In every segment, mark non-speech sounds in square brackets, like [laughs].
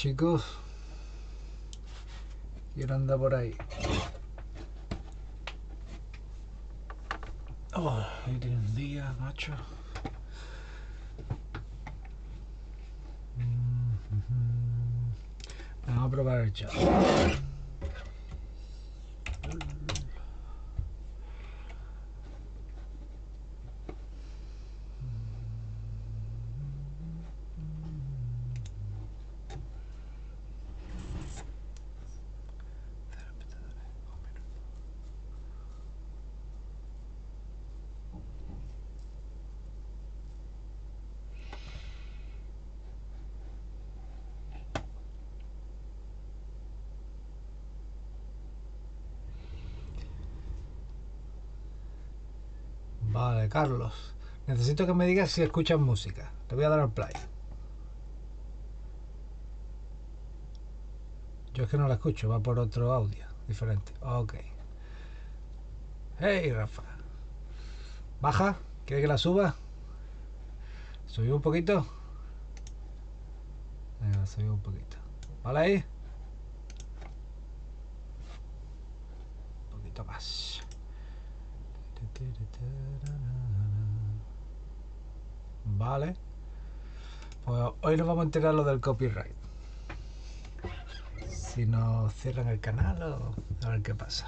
chicos? ¿Quién anda por ahí? Oh, hoy tiene un día, macho. Vamos a probar el chat. Vale, Carlos. Necesito que me digas si escuchas música. Te voy a dar al play. Yo es que no la escucho, va por otro audio diferente. Ok. Hey, Rafa. ¿Baja? ¿Quiere que la suba? ¿Subí un poquito? Venga, un poquito. ¿Vale ahí? Un poquito más. Vale. Pues hoy nos vamos a enterar lo del copyright. Si nos cierran el canal o a ver qué pasa.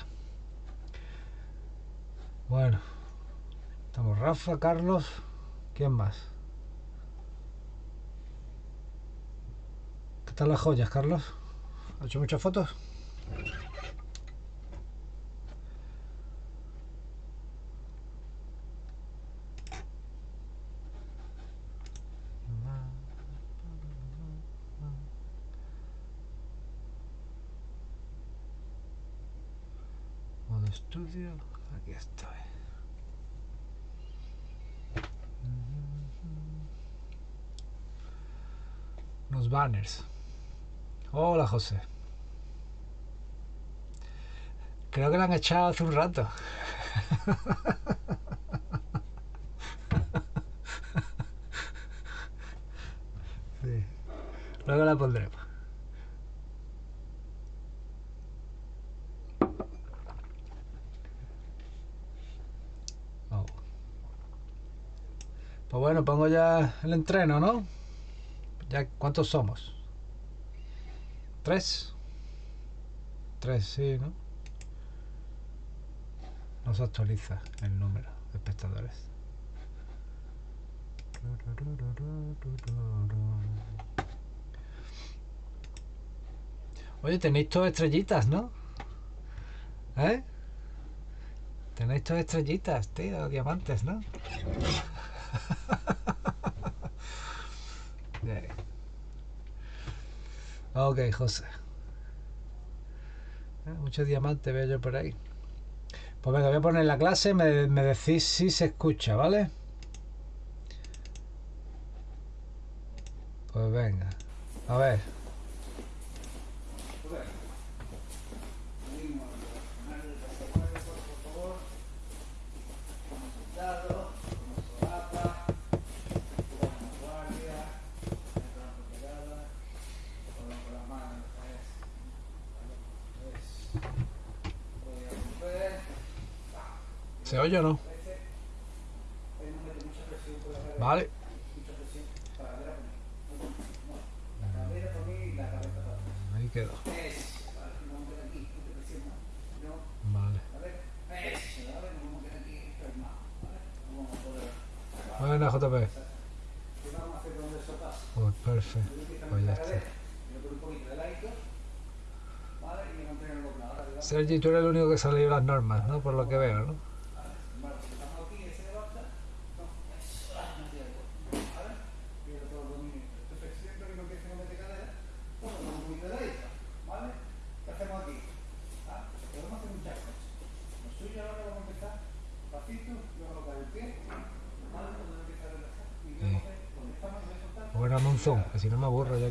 Bueno. Estamos Rafa, Carlos. ¿Quién más? ¿Qué tal las joyas, Carlos? ¿Ha hecho muchas fotos? Modo estudio, aquí estoy. Hola José. Creo que lo han echado hace un rato. [laughs] Luego la pondremos. Pues bueno, pongo ya el entreno, ¿no? Ya, ¿cuántos somos? ¿Tres? Tres, sí, ¿no? No se actualiza el número de espectadores. Oye, tenéis todas estrellitas, ¿no? ¿Eh? Tenéis todas estrellitas, tío, diamantes, ¿no? [laughs] Bien. Ok, José. Eh, Muchos diamantes veo yo por ahí. Pues venga, voy a poner la clase, me, me decís si se escucha, ¿vale? Pues venga. A ver. Oye o no? Vale. Ahí quedó. Vale. Buena, JP. Pues perfecto. Pues ya está. Sergi, tú eres el único que se ha leído las normas, ¿no? Por lo que veo, ¿no?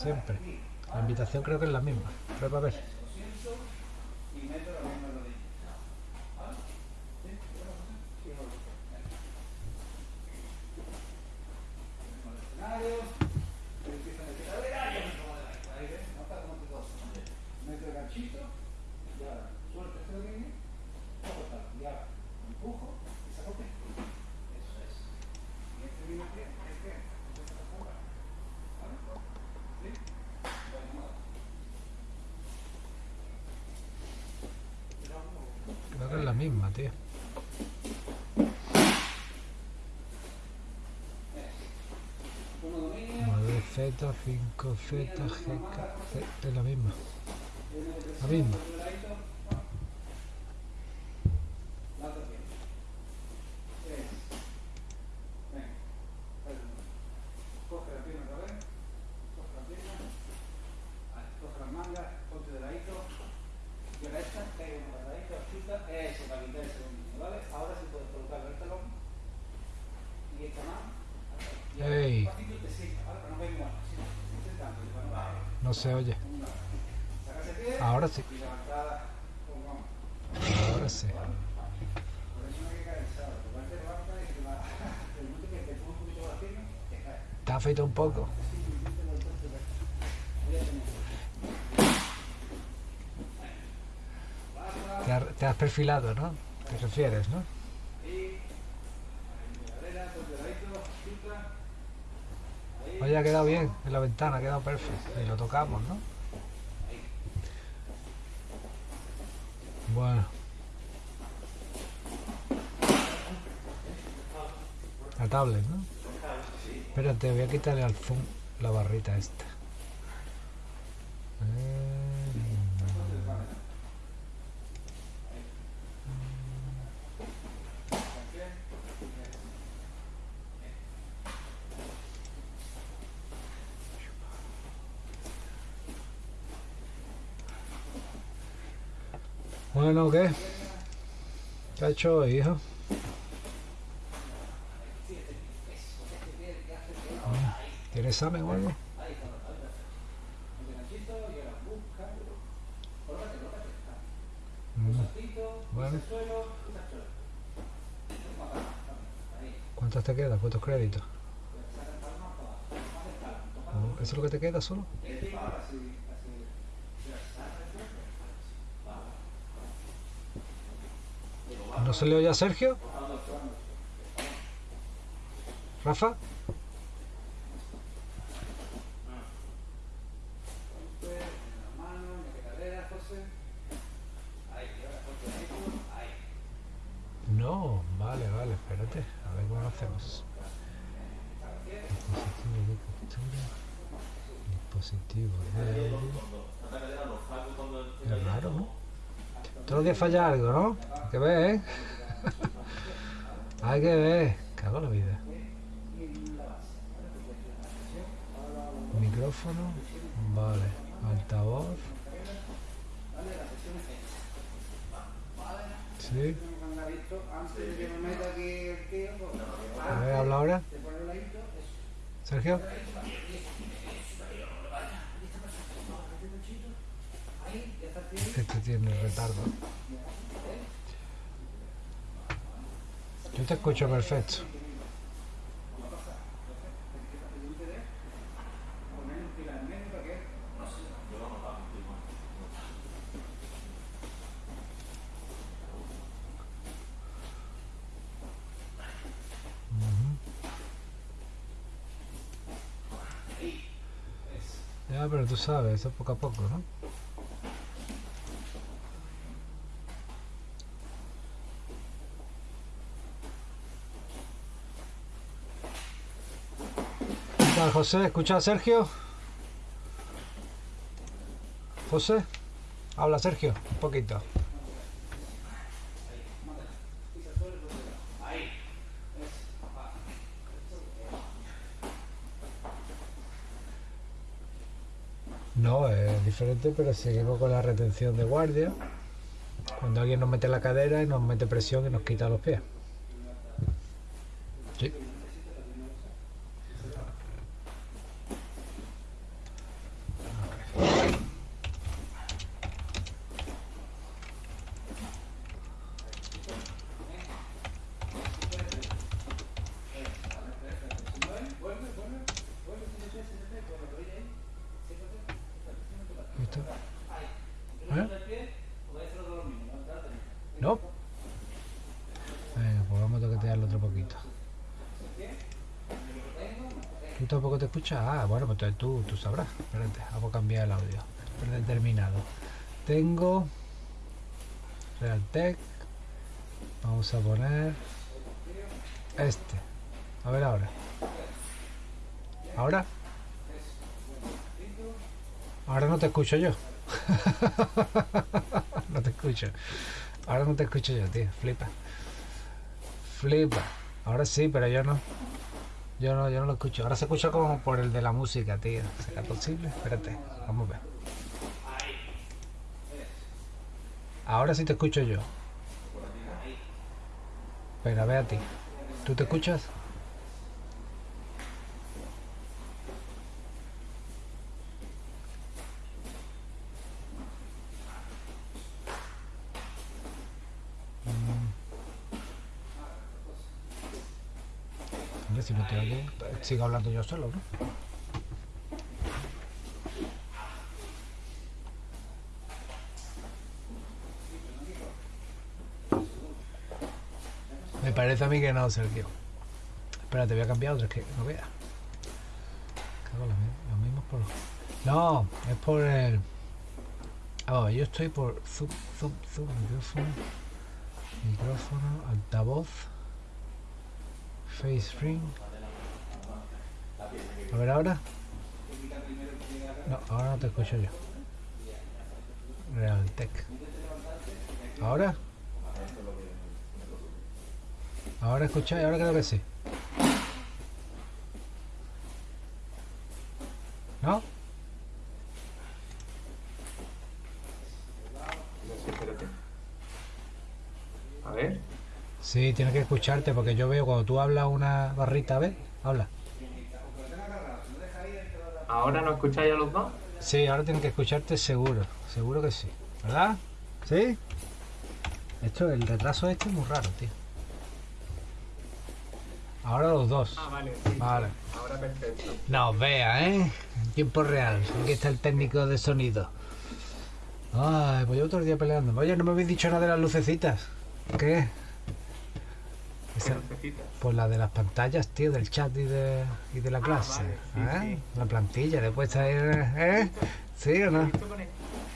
Siempre. La invitación creo que es la misma. A ver. Misma, tío. 9 Z, 5 Z, GK, es la misma. La misma. Se oye. Ahora sí. Ahora sí. Ha feito un poco. Te has perfilado, ¿no? Te refieres, ¿no? Ha quedado bien en la ventana, ha quedado perfecto. Y lo tocamos, ¿no? Bueno. La tablet, ¿no? Espérate, voy a quitarle al zoom la barrita esta. Bueno, ¿qué? ¿Qué ha hecho hijo? ¿Tiene examen o algo? Mm. Bueno. ¿Cuántos te quedan? ¿Cuántos créditos? ¿Eso es lo que te queda solo? ¿No se le oye a Sergio? ¿Rafa? No, vale, vale, espérate, a ver cómo lo hacemos. Dispositivo de dispositivo de... Es raro, ¿no? Todos los días falla algo, ¿no? Que ver, ¿eh? Hay que ver. Cago la vida. Micrófono. Vale. Altavoz. Sí. A ver, habla ahora. Sergio. Este tiene retardo. Yo te escucho perfecto. Ya, pero tú sabes, eso poco a poco, ¿no? José? ¿Escucha a Sergio? José, habla Sergio, un poquito. No, es diferente, pero seguimos con la retención de guardia. Cuando alguien nos mete la cadera y nos mete presión y nos quita los pies. Sí. ¿Listo? ¿Eh? No. Venga, pues vamos a toquetearlo otro poquito. ¿Tú Ah, bueno, pues tú, tú sabrás. Espérate, a cambiar el audio. Predeterminado. Tengo Realtek. Vamos a poner este. A ver ahora. ¿Ahora? Ahora no te escucho yo. [laughs] no te escucho. Ahora no te escucho yo, tío. Flipa. Flipa. Ahora sí, pero yo no. Yo no, yo no lo escucho. Ahora se escucha como por el de la música, tío. ¿Será posible? Espérate. Vamos a ver. Ahora sí te escucho yo. Pero a ver a ti. ¿Tú te escuchas? Hombre, si no te oye, sigo hablando yo solo, ¿no? Me parece a mí que no, Sergio. Espérate, voy a cambiar otra, es que no vea. Cago en la mierda, Lo mismo por... No, es por el... Ah, yo estoy por zoom, zoom, zoom, micrófono, micrófono, altavoz, face ring. A ver ahora. No, ahora no te escucho yo. Realtek. ¿Ahora? Ahora escucháis, ahora creo que sí. ¿No? No sé, espérate. A ver. Sí, tienes que escucharte porque yo veo cuando tú hablas una barrita, ¿ves? Habla. ¿Ahora no escucháis a los dos? Sí, ahora tienes que escucharte seguro, seguro que sí. ¿Verdad? ¿Sí? Esto, el retraso este es muy raro, tío. Ahora los dos. Ah, vale, sí. Vale. Ahora perfecto. No, vea, ¿eh? En tiempo real. Aquí está el técnico de sonido. Ay, pues yo otro día peleando. Oye, no me habéis dicho nada de las lucecitas. ¿Qué? ¿Qué Esa- necesitas? pues la de las pantallas, tío, del chat y de, y de la Ah, clase. vale, sí, ¿eh? sí. La plantilla, después ahí, ¿eh? ¿Sí o no?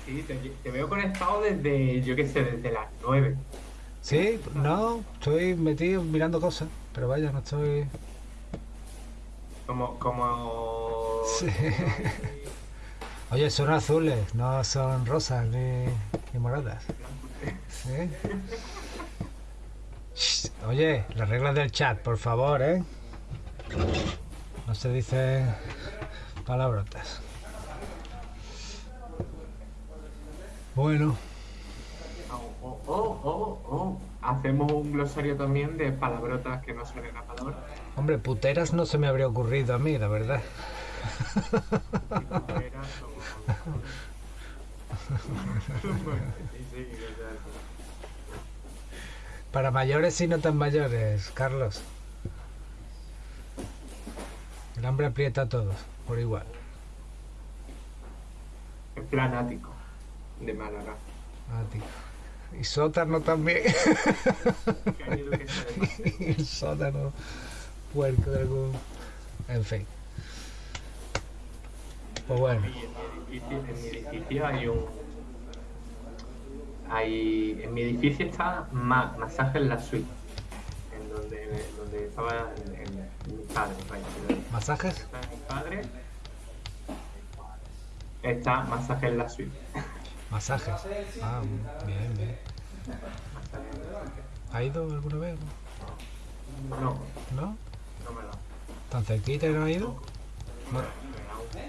sí, te, te veo conectado desde, yo qué sé, desde las 9. Sí, no, estoy metido mirando cosas, pero vaya, no estoy... Como, como... Sí. [laughs] Oye, son azules, no son rosas ni, ni moradas. [laughs] ¿Sí? Oye, las reglas del chat, por favor, ¿eh? No se dicen palabrotas. Bueno, Oh, oh, oh, oh, oh. Hacemos un glosario también de palabrotas que no son en la palabra. hombre, puteras no se me habría ocurrido a mí, la verdad. Sí, o Para mayores y no tan mayores, Carlos. El hambre aprieta a todos, por igual. En plan ático, de Málaga. Ti. Y sótano también. [laughs] El sótano puerco de algún. En fin. Pues bueno. Y en mi edificio, en mi edificio hay un. Hay, en mi edificio está ma- masaje en la suite. En donde, donde estaba en, en mi padre. vaya, en ¿Masajes? Está mi padre. Está masaje en la suite. Masajes. Ah, bien, bien. ¿Ha ido alguna vez? No, ¿No? no me da. ¿Tan cerquita y no ha ido? No.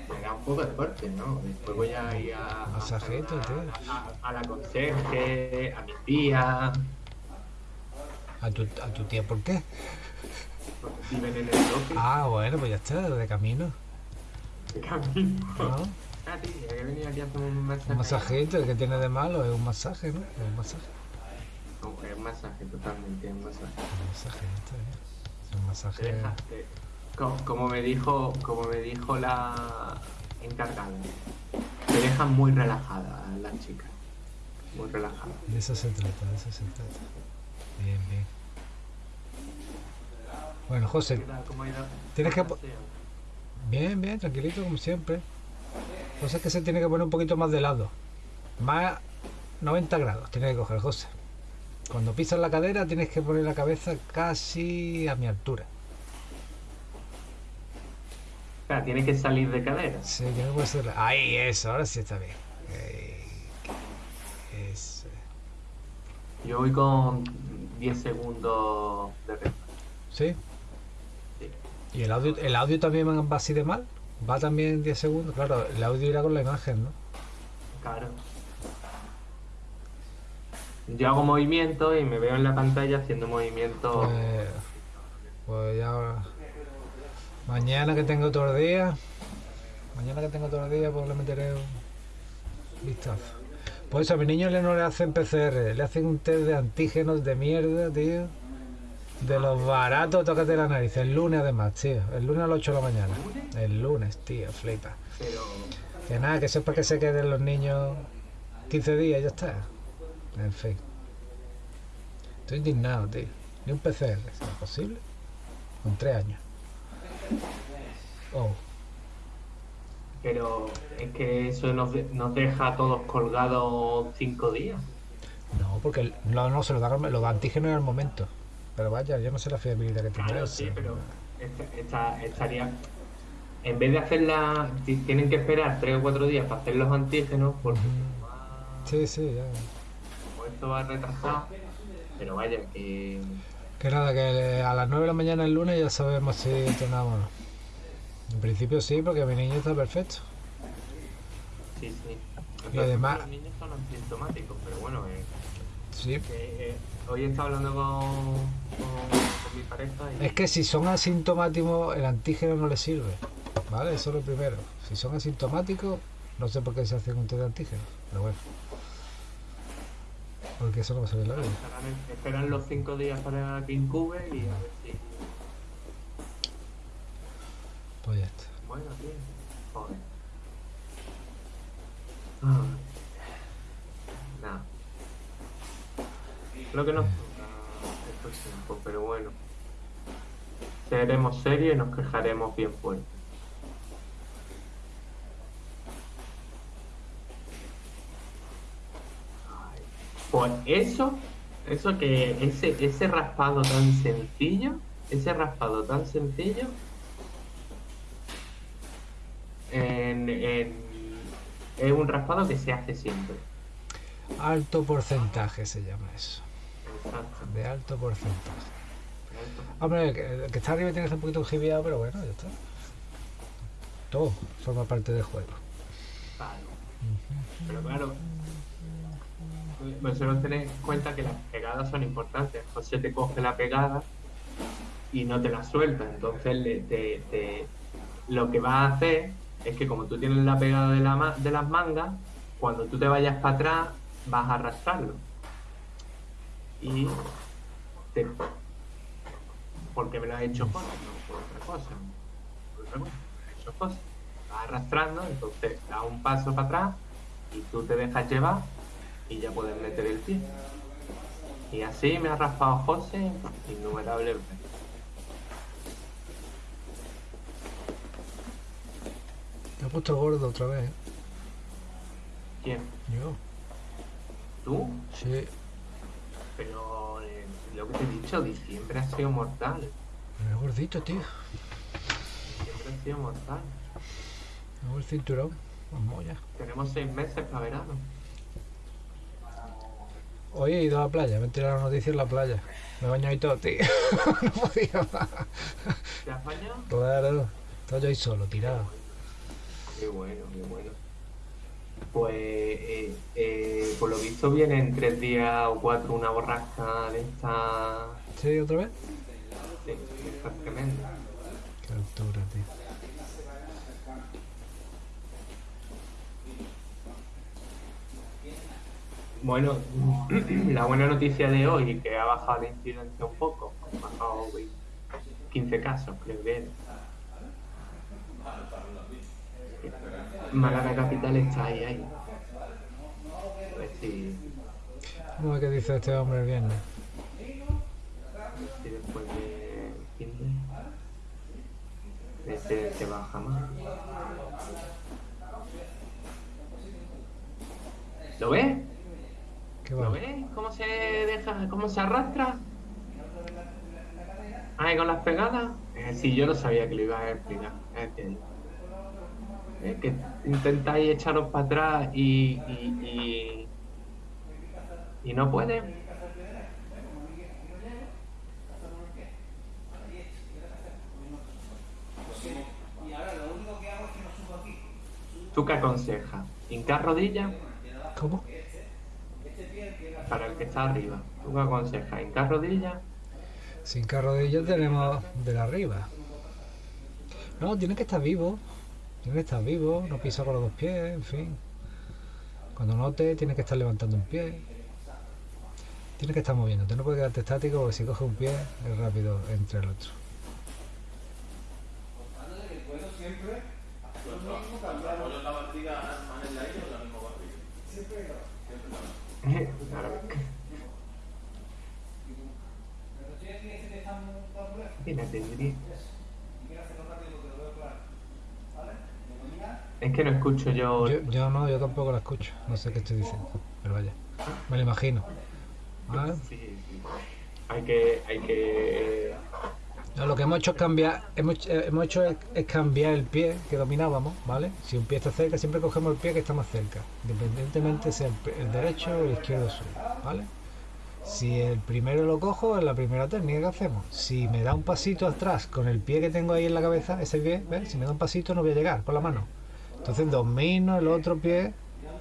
Me da, un, poco de corte, ¿no? Después voy a ir a. Masajito, tío. a, a, a la conserje, a mi tía. ¿A tu, ¿A tu tía por qué? viven en el bloque. Ah, bueno, pues ya está, de camino. De camino. ¿no? Ah, sí, que venir aquí a hacer un masaje. Un masajito, ¿qué tiene de malo? Es un masaje, ¿no? Es un masaje. No, Es un masaje, totalmente, es un masaje. Un masaje, está bien. Es un Te masaje. deja- te- co- como me dijo, como me dijo la encargada, te dejan muy relajada las chicas. Muy relajada. De eso se trata, de eso se trata. Bien, bien. Bueno, José, ¿Qué tal? ¿Cómo ha ido? Tienes que bien, bien, tranquilito como siempre. José es que se tiene que poner un poquito más de lado. Más 90 grados tiene que coger, José. Cuando pisas la cadera tienes que poner la cabeza casi a mi altura. O sea, tiene que salir de cadera. Sí, tiene que ponerse la- Ahí, eso, ahora sí está bien. Ey, eso. Yo voy con 10 segundos de retraso. ¿Sí? Sí. ¿Y el audio, el audio también va así de mal? ¿Va también 10 segundos? Claro, el audio irá con la imagen, ¿no? Claro. Yo hago movimiento y me veo en la pantalla haciendo movimiento. Pues, pues ya. Mañana que tengo todo el día. Mañana que tengo todo el día, pues le meteré un vistazo. Pues a mi niño le no le hacen PCR, le hacen un test de antígenos de mierda, tío. De los baratos, tócate la nariz. El lunes además, tío. El lunes a las 8 de la mañana. El lunes, tío, flipa. Que nada, que para que se queden los niños 15 días, ya está. En fin. Estoy indignado, tío. Ni un PCR, ¿es posible? Con 3 años. Oh, Pero es que eso nos, de- nos deja a todos colgados cinco días. no, porque el- no, no se lo dan, los antígenos en el momento. Pero vaya, yo no sé la fiabilidad que tiene Claro, sí, pero esta- esta- estaría. En vez de hacerla, ti- tienen que esperar tres o cuatro días para hacer los antígenos, porque Ujú. Sí, sí, ya. como esto va retrasado. Pero vaya, que. Que nada, que a las 9 de la mañana el lunes ya sabemos si entrenamos o no. En principio sí, porque mi niño está perfecto. Sí, sí. Y además- Los niños son asintomáticos, pero bueno, eh, Sí. que, eh, hoy he estado hablando con, con, con mi pareja y. Es que si son asintomáticos, el antígeno no les sirve. ¿Vale? Eso es lo primero. Si son asintomáticos, no sé por qué se hacen un test de antígeno. Pero bueno. Porque eso no va a saber la vida. Esperan, esperan los cinco días para que incube y a ver si. Pues ya está. Bueno, tío. Joder. Ah. Nada. Lo que nos toca estos tiempos, pero bueno. Seremos serios y nos quejaremos bien fuerte. Pues eso, eso que ese, ese raspado tan sencillo, ese raspado tan sencillo, en- en- es un raspado que se hace siempre. Alto porcentaje se llama eso. Exacto. De alto porcentaje. Hombre, el que, el que está arriba tiene que estar un poquito jibiado, pero bueno, ya está. Todo forma parte del juego. Claro. Pero claro, vosotros tenéis en cuenta que las pegadas son importantes. José te coge la pegada y no te la suelta. Entonces te- lo que va a hacer es que como tú tienes la pegada de, la de las mangas, cuando tú te vayas para atrás vas a arrastrarlo. Y te... Porque me lo ha hecho José, no por otra cosa. Por otra cosa, me lo ha hecho José. Vas arrastrando, entonces da un paso para atrás y tú te dejas llevar y ya puedes meter el pie. Y así me ha raspado José innumerables veces. Te ha puesto gordo otra vez, ¿eh? ¿Quién? Yo. ¿Tú? Sí. Pero eh, lo que te he dicho, diciembre ha sido mortal. Me veo gordito, tío. Diciembre ha sido mortal. Veo el cinturón. Vamos ya. Tenemos seis meses para verano. Hoy he ido a la playa, me he tirado la noticia en la playa. Me he bañado y todo, tío. [laughs] no podía más. ¿Te has bañado? Claro. Estaba yo ahí solo, tirado. Qué bueno, qué bueno. Pues eh, eh, por lo visto viene en tres días o cuatro una borrasca de esta ¿Sí, otra vez? de- Está tremendo. Qué altura, tío. Bueno, [clears throat] la buena noticia de hoy que ha bajado la incidencia un poco, ha bajado 15 casos, creo que era. Málaga Capital está ahí, ahí. A ver si, ¿Cómo es que dice este hombre el viernes? si después de 15 la incidencia baja más. ¿Lo ves? ¿Qué ¿Lo va? ves? ¿Cómo se deja, cómo se arrastra? Ahí con las pegadas. Eh, sí, yo no sabía que lo ibas a explicar. Entiendo. Eh, que intentáis echaros para atrás y, y, y, y no puede. ¿Tú qué aconsejas? ¿Hincar rodillas? ¿Cómo? Para el que está arriba. ¿Tú qué aconsejas? ¿Hincar rodillas? Sin carrodillas tenemos de la arriba. No, tiene que estar vivo. Tiene que estar vivo, no pisa con los dos pies, en fin. Cuando note, tiene que estar levantando un pie. Tiene que estar moviéndote, no puede quedarte estático porque si coge un pie es rápido entre el otro. apoyo Es que no escucho yo. Yo, yo no, yo tampoco la escucho, no sé qué estoy diciendo, pero vaya, me lo imagino. ¿Vale? Sí, sí. Hay que, hay que. Lo que hemos hecho es cambiar, hemos, eh, hemos hecho es, cambiar el pie que dominábamos, ¿vale? Si un pie está cerca, siempre cogemos el pie que está más cerca, independientemente sea el, el derecho o el izquierdo suyo, ¿vale? Si el primero lo cojo, es la primera técnica que hacemos. Si me da un pasito atrás con el pie que tengo ahí en la cabeza, ese pie, ¿ves? Si me da un pasito no voy a llegar con la mano. Entonces domino el otro pie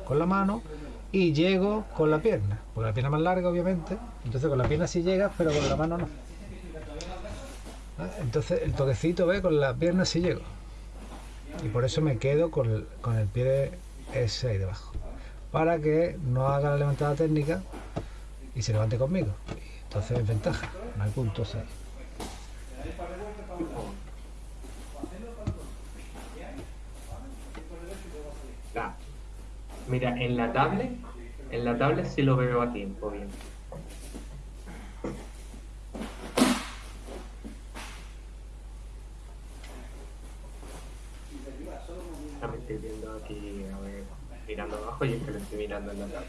con la mano y llego con la pierna, porque la pierna más larga, obviamente. Entonces con la pierna sí llegas, pero con la mano no. Entonces el toquecito, ve, con la pierna sí llego. Y por eso me quedo con el, con el pie ese ahí debajo. Para que no haga la levantada técnica y se levante conmigo. Entonces es ventaja, no hay puntos ahí. Mira, en la tablet, en la tablet sí lo veo a tiempo bien. Ya me estoy viendo aquí, a ver, mirando abajo y es que lo estoy mirando en la ¿vale?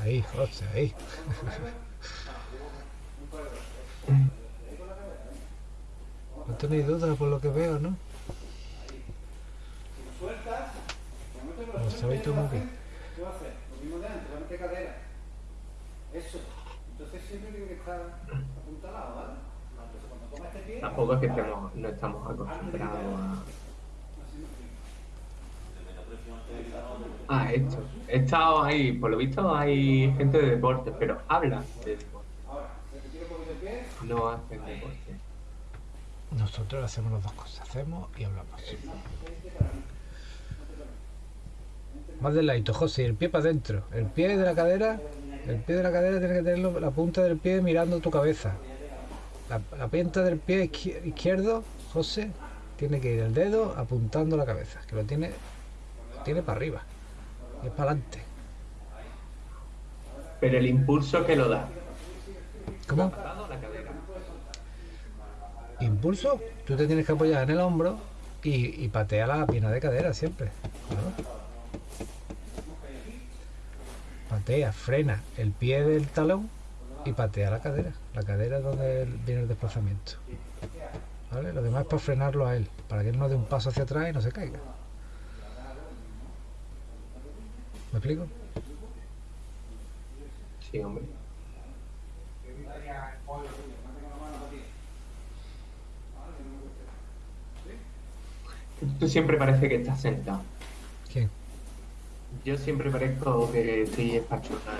Ahí, José, ahí. No tenéis duda por lo que veo, ¿no? Lo sabéis tú muy. Mismo de antes, va a meter cadera. Eso. Entonces siempre tiene que estar apuntalado, ¿vale? Entonces cuando toma este pie, Tampoco es que estemos, no estamos acostumbrados a... Ah, esto. He estado ahí, por lo visto hay gente de deporte, pero habla de deporte. ahora, repetir un poquito el pie, No hacen deporte. Nosotros hacemos las dos cosas, hacemos y hablamos. Más del ladito, José, el pie para adentro. El pie de la cadera, el pie de la cadera tiene que tener la punta del pie mirando tu cabeza. La, la punta del pie izquier- izquierdo, José, tiene que ir el dedo apuntando la cabeza, que lo tiene, lo tiene para arriba. Y es para adelante. Pero el impulso que lo da. ¿Cómo? Impulso, tú te tienes que apoyar en el hombro y, y patea la pierna de cadera siempre. Patea, frena el pie del talón y patea la cadera. La cadera donde viene el desplazamiento. ¿Vale? Lo demás es para frenarlo a él, para que él no dé un paso hacia atrás y no se caiga. ¿Me explico? Sí, hombre. Tú siempre parece que estás sentado. Yo siempre parezco que estoy espachurrado.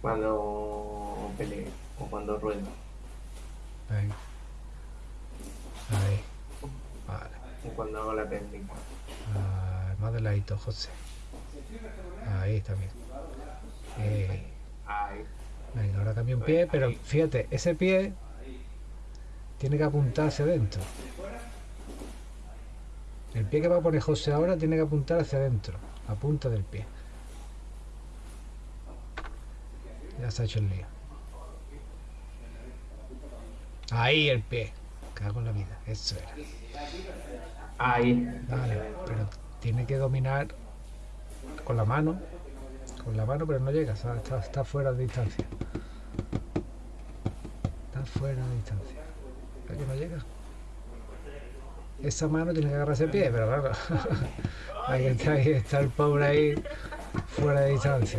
Cuando peleo o cuando ruedo. Ahí. Ahí. Vale. Cuando hago la técnica. Ah, más de ladito, José. Ahí está bien. Eh, Ay, venga, ahora cambio un pie, pero fíjate, ese pie tiene que apuntar hacia adentro. El pie que va a poner José ahora tiene que apuntar hacia adentro, la punta del pie. Ya se ha hecho el lío. Ahí el pie. Cago en la vida, eso era. Ahí. Vale, pero tiene que dominar con la mano. Con la mano, pero no llega, está, fuera de distancia. Está fuera de distancia. ¿Ve que no llega? Esa mano tiene que agarrar ese pie, pero claro. [laughs] ahí, está, ahí está el pobre ahí fuera de distancia.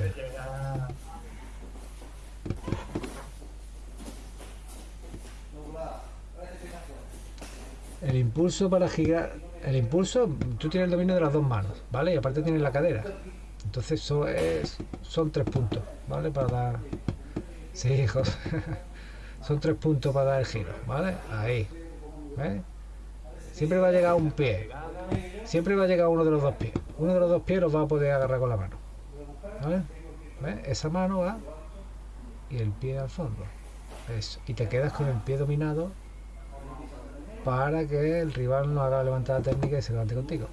El impulso para girar. El impulso, tú tienes el dominio de las dos manos, ¿vale? Y aparte tienes la cadera. Entonces eso es, son tres puntos, ¿vale? Para dar. Sí, hijos. [laughs] son tres puntos para dar el giro, ¿vale? Ahí. ¿Ves? Siempre va a llegar un pie. Siempre va a llegar uno de los dos pies. Uno de los dos pies los va a poder agarrar con la mano. ¿Ves? Esa mano va y el pie al fondo. Eso. Y te quedas con el pie dominado para que el rival no haga la levantada técnica y se levante contigo.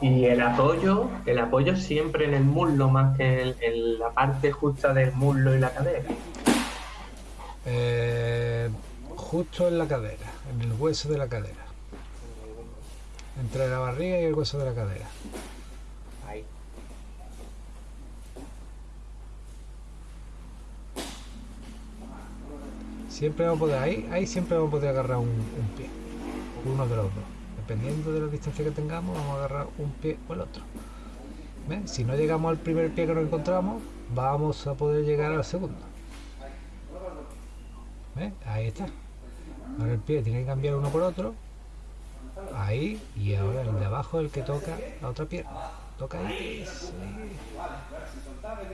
Y el apoyo, el apoyo siempre en el muslo más que en la parte justa del muslo y la cadera. Eh, justo en la cadera, en el hueso de la cadera. Entre la barriga y el hueso de la cadera. Ahí. Siempre vamos a poder, ahí, ahí siempre vamos a poder agarrar un, un pie. Uno de los dos. Dependiendo de la distancia que tengamos, vamos a agarrar un pie o el otro. Si no llegamos al primer pie que nos encontramos, vamos a poder llegar al segundo. ¿Ves? Ahí está. Ahora el pie tiene que cambiar uno por otro. Ahí. Y ahora el de abajo es el que toca la otra pierna. Toca ahí. sí.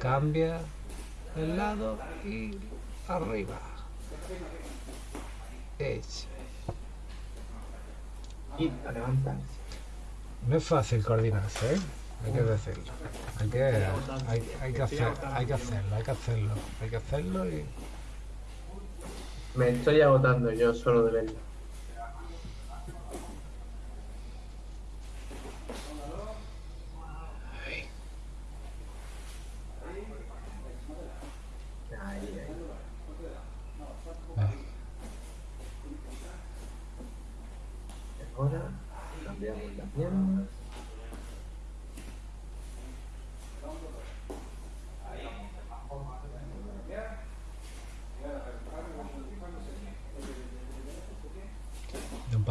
Cambia el lado y arriba. Y a levantarse. No es fácil coordinarse, ¿eh? Hay que decirlo. Hay que, hay, hay que, hacer, hay que hacerlo, hay que hacerlo. Hay que hacerlo y... Me estoy agotando yo solo de verlo. Ahí, ahí. Ahora cambiamos la pierna.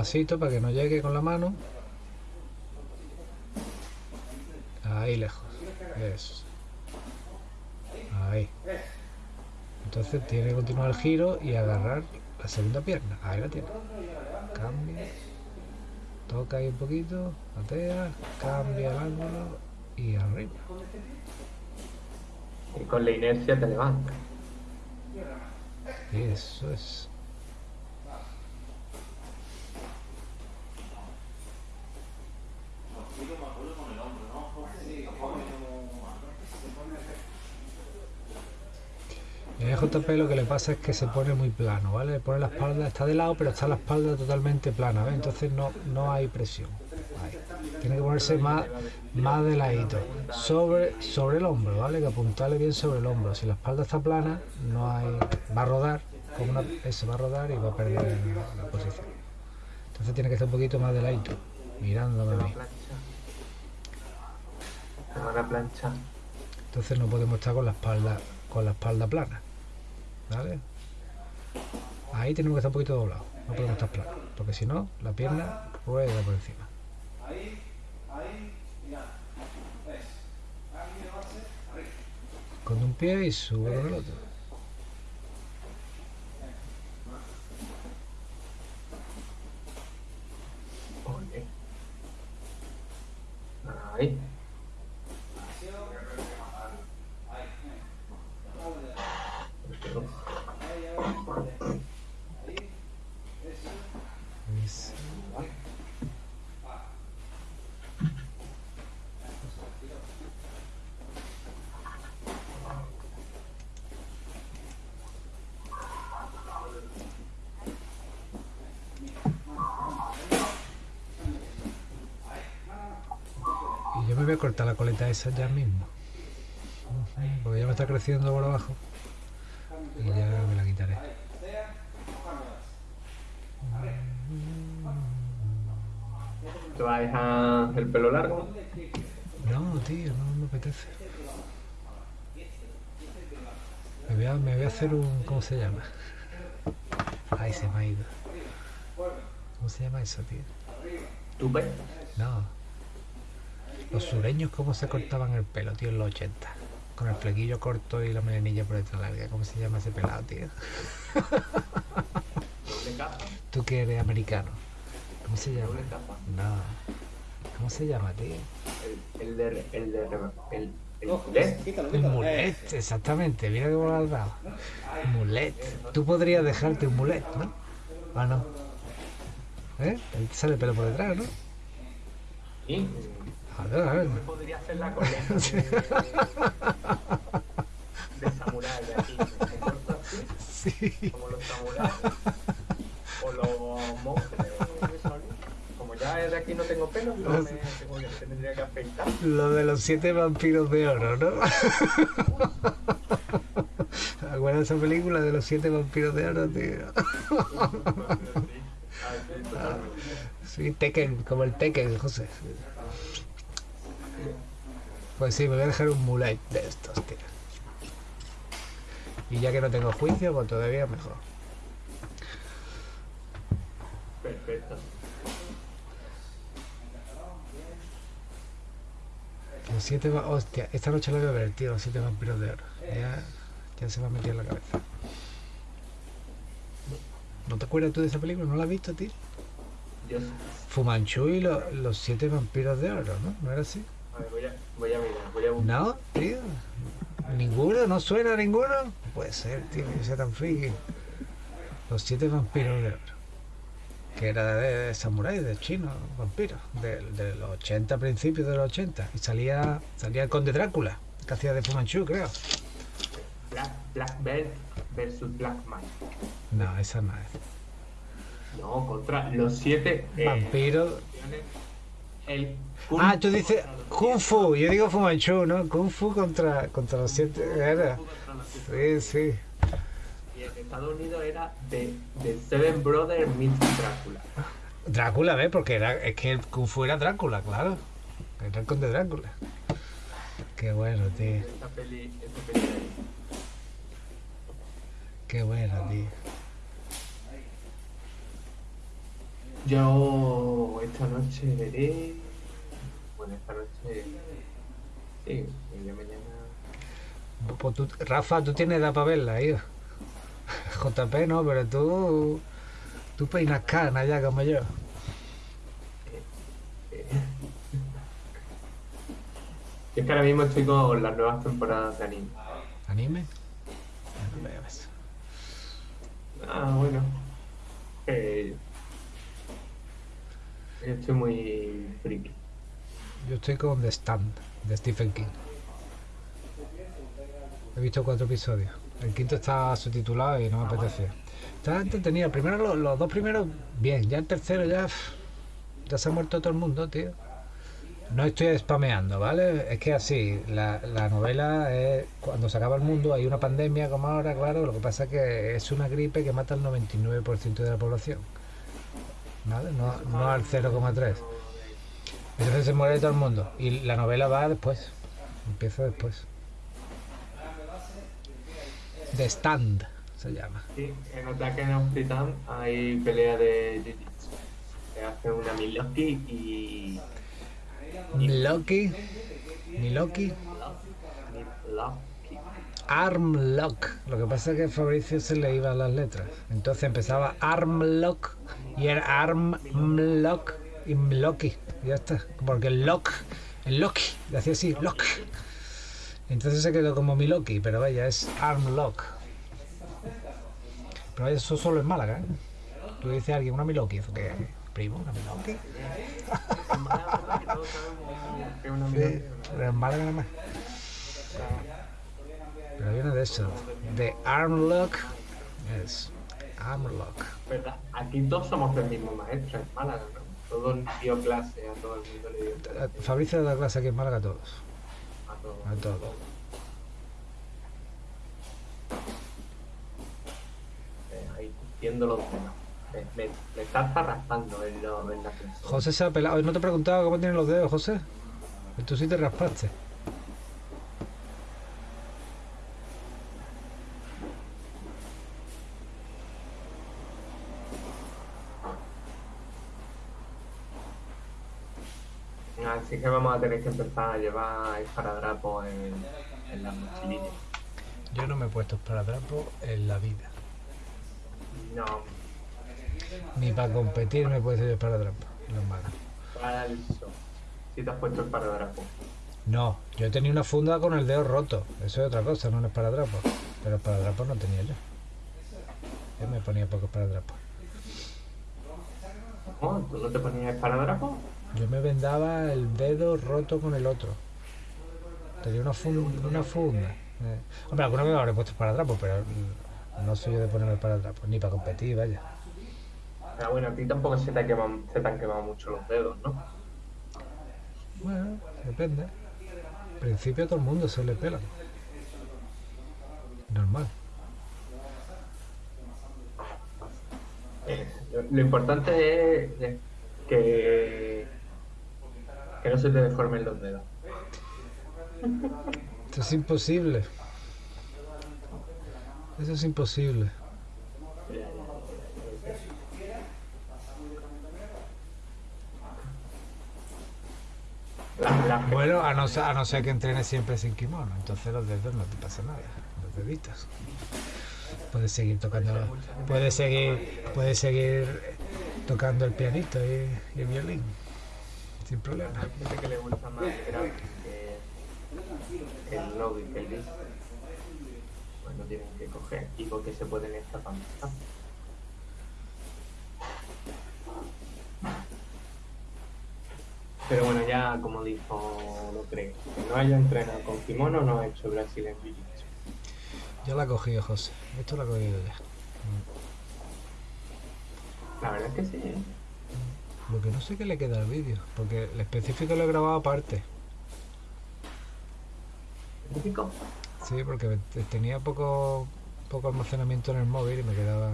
De un pasito para que no llegue con la mano. Ahí lejos. Eso. Ahí. Entonces tiene que continuar el giro y agarrar la segunda pierna. Ahí la tiene. Cambia. Toca ahí un poquito. Patea. Cambia el ángulo. Y arriba. Y con la inercia te levantas. Eso es. JP lo que le pasa es que se pone muy plano, ¿vale? Le pone la espalda, está de lado, pero está la espalda totalmente plana, ¿ves? Entonces no, no hay presión. Ahí. Tiene que ponerse más, más de ladito. Sobre, sobre el hombro, ¿vale? Que apuntarle bien sobre el hombro. Si la espalda está plana, no hay. va a rodar, como una, eso va a rodar y va a perder la, la posición. Entonces tiene que estar un poquito más de ladito, mirándome a mí. Entonces no podemos estar con la espalda, con la espalda plana. Ahí tenemos que estar un poquito doblados. No podemos estar planos. Porque si no, la pierna rueda por encima. Ahí, ahí. Con un pie y sube con el otro. Ahí. Ahí, venga. Ahí, ahí. Ahí. Eso. Es- Y yo me voy a ya mismo. Porque ya me está creciendo por abajo. Y ya me la quitaré. ¿Te vas a dejar el pelo largo? No, tío, no me apetece. Me voy a, me voy a hacer un... ¿Cómo se llama? Ay, se me ha ido. ¿Cómo se llama eso, tío? ¿Tupe? No. Los sureños, ¿cómo se cortaban el pelo, tío, en los 80? Con el flequillo corto y la melenilla por detrás larga. ¿Cómo se llama ese pelado, tío? ¿Doble capa? Tú que eres americano. ¿Cómo se llama? ¿Doble capa? No. ¿Cómo se llama, tío? El, el de... El de... El, el, mulet. El mulet, exactamente. Mira cómo lo has dado. Mulet. Tú podrías dejarte un mulet, ¿no? ¿O no? ¿Eh? Te sale pelo por detrás, ¿no? Y... A ver, a ver. Me podría hacer la [laughs] coleta de, de samurái aquí. Me corto así, Sí. como los samuráis. O los monjes. Como ya de aquí no tengo pelo, no me tengo que, tendría que afeitar. Lo de los siete vampiros de oro, ¿no? ¿Acuerdas esa película de los siete vampiros de oro, tío? Ah, sí. Sí, Tekken, como el Tekken, José. Pues sí, me voy a dejar un mulet de estos, tío. Y ya que no tengo juicio, pues todavía mejor. Perfecto. Los siete va- Hostia, esta noche la voy a ver, tío, los siete vampiros de oro. Ya, ya se me ha metido en la cabeza. ¿No te acuerdas tú de esa película? ¿No la has visto, tío? Yo Fumanchu y lo- los siete vampiros de oro, ¿no? ¿No era así? A ver, voy, a, voy a mirar, voy a buscar. No, tío. ¿Ninguno? ¿No suena ninguno? No puede ser, tío, que sea tan friki. Los siete vampiros de oro. Que era de, de samurái, de chino, vampiros. De, de los 80, principios de los 80. Y salía, salía el conde Drácula, que hacía de Fumanchu, creo. Black, Black Belt versus Black Knight. No, esa no es. No, contra los siete. eh, Vampiro. El Kung Ah, tú Fu dices Kung Fu. Yo digo Fumanchu, ¿no? Kung Fu contra, contra los siete. Era. Kung Fu contra los siete. Sí, sí. Y en Estados Unidos era de, de Seven Brothers meets Drácula. Drácula, ¿ves? Porque era, es que el Kung Fu era Drácula, claro. Era el conde Drácula. Qué bueno, tío. Esta peli, esta peli de ahí. Qué bueno, tío. Yo esta noche veré. Sí, mañana. Pues tú- Rafa, tú tienes edad para verla, hijo. [laughs] JP no, pero tú. Tú peinas canas ya como yo. Yo es que ahora mismo estoy con las nuevas temporadas de anime. ¿Anime? Ya no veo eso. Ah, bueno. Eh, yo estoy muy friki. Yo estoy con The Stand, de Stephen King. He visto cuatro episodios. El quinto está subtitulado y no me apetece. Está entretenido. Primero los, los dos primeros, bien. Ya el tercero ya. Ya se ha muerto todo el mundo, tío. No estoy spameando, ¿vale? Es que así, la, la novela es cuando se acaba el mundo, hay una pandemia como ahora, claro, lo que pasa es que es una gripe que mata al 99% de la población. ¿Vale? No, no al 0,3. Entonces se muere todo el mundo. Y la novela va después. Empieza después. The Stand se llama. Sí, en Attack on Titan hay pelea de Jiu-Jitsu. Se hace una Miloki y. Loki. Ni Loki. Miloki. Armlock. Lo que pasa es que a Fabricio se le iban las letras. Entonces empezaba Armlock y era Armlock y Loki. Ya está. Porque el lock El Loki. Le hacía así, lock. Entonces se quedó como mi Loki, pero vaya, es arm lock. Pero vaya, eso solo en Málaga, ¿eh? Tú dices a alguien, una Miloki, ¿eso qué es? Primo, una Miloki. Pero [laughs] en Málaga nada más. Pero viene de eso, de arm lock. Es arm lock. ¿Verdad? Aquí todos somos del mismo maestro en Málaga, ¿no? Todos dio clase, a todo el mundo le dio clase. Fabricio da clase aquí en Málaga a todos. A todos. A todos. Eh, ahí viendo los dedos. Me, me, me estás raspando en, lo, en la clase. José se ha pelado. No te he preguntado cómo tienen los dedos, José. Tú sí te raspaste. Así que vamos a tener que empezar a llevar esparadrapos en, en las mochilillas. Yo no me he puesto esparadrapo en la vida. No, Ni para competir me he puesto yo esparadrapo. No es malo. para el show. Si te has puesto esparadrapo. No, yo tenía una funda con el dedo roto. Eso es otra cosa, no un esparadrapo. Pero esparadrapo no tenía yo. Yo me ponía poco esparadrapo. ¿Cómo? ¿Tú no te ponías esparadrapo? Yo me vendaba el dedo roto con el otro. Tenía una funda. Una funda. Eh, Hombre, alguna vez me habré puesto esparadrapo, pero mm, no soy yo de ponerme esparadrapo. Ni para competir, vaya. Pero bueno, a ti tampoco se te, ha quemado- se te han quemado mucho los dedos, ¿no? Bueno, depende. Al principio a todo el mundo se le pela. Normal. Eh, lo, importante es que, que no se te deformen los dedos. Esto es imposible. Eso es imposible. Bueno, a no, ser, que entrenes siempre sin kimono, entonces los dedos no te pasa nada, los deditos. Puedes seguir tocando, puedes seguir, puedes seguir tocando el pianito y el violín, sin problema. Hay gente que le gusta más el grave que el lobby, que el bis. Pues no tienen que coger y porque se pueden escapar. Pero bueno, ya como dijo lo creo, que no haya entrenado con kimono no ha hecho Brasil en Jiu-Jitsu. Ya la he cogido, José. Esto lo he cogido ya. La verdad es que sí, ¿eh? Lo que no sé qué le queda al vídeo, porque el específico lo he grabado aparte. Típico. Sí, porque te- tenía poco, poco almacenamiento en el móvil y me quedaba...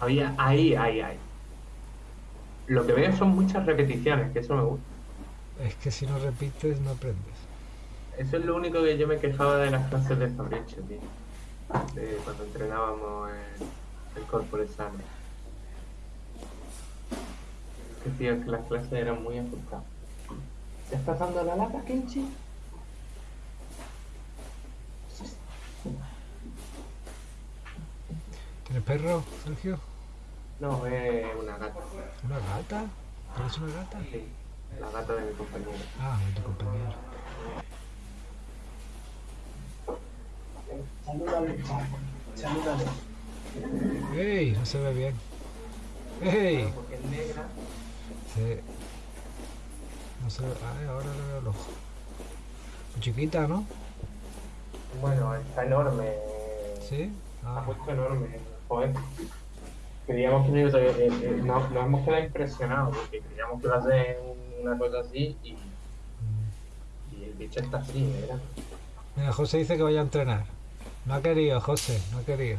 Había, ahí, ahí, ahí. Lo que veo son muchas repeticiones, que eso me gusta. Es que si no repites no aprendes. Eso es lo único que yo me quejaba de las clases de Fabricio, tío. De cuando entrenábamos en el Corporate Sano. Que tío, que las clases eran muy ajustadas. ¿Te estás dando la lata, Kenchi? ¿Tienes perro, Sergio? No, es una gata. ¿Una gata? ¿Tienes una gata? Sí, la gata de mi compañero. Ah, de tu compañero. Salúdale, salúdale. ¡Ey! No se ve bien. ¡Ey! Porque es negra. Sí. No ve... Ay, ahora le veo el ojo. Chiquita, ¿no? Bueno, está enorme. Sí. Ha Ah, puesto enorme, joder. Creíamos que no, a- eh, eh, no- nos hemos quedado impresionados porque creíamos que iba a ser una cosa así y, mm. y el bicho está así, ¿verdad? Mira, José dice que vaya a entrenar. No ha querido, José, no ha querido.